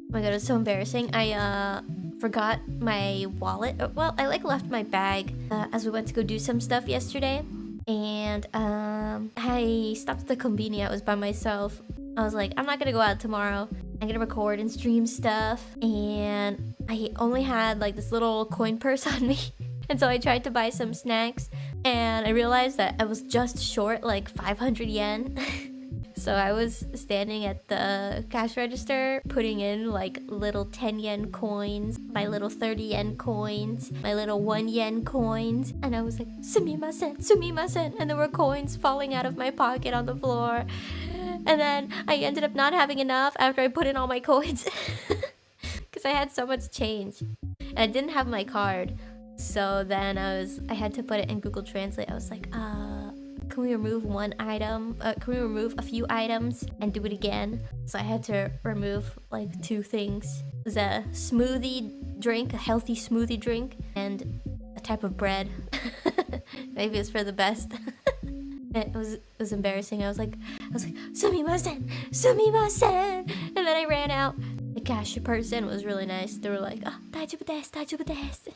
Oh my god, it's so embarrassing. I uh forgot my wallet. Uh, Well, I like left my bag uh, as we went to go do some stuff yesterday. And um I stopped at the convenience. I was by myself. I was like, I'm not gonna go out tomorrow. I'm gonna record and stream stuff. And I only had like this little coin purse on me. And so I tried to buy some snacks and I realized that I was just short like 500 yen. so I was standing at the cash register putting in like little 10 yen coins, my little 30 yen coins, my little 1 yen coins, and I was like, sumimasen, sumimasen, and there were coins falling out of my pocket on the floor. And then I ended up not having enough after I put in all my coins. Because I had so much change. And I didn't have my card. So then I was I had to put it in Google Translate. I was like, uh, can we remove one item? Uh, can we remove a few items and do it again? So I had to remove like two things. It was a smoothie drink, a healthy smoothie drink, and a type of bread. Maybe it's for the best. it was it was embarrassing. I was like I was like sumimasen, sumimasen, and then I ran out. The cashier person was really nice. They were like, "Ah, 大丈夫です, 大丈夫です."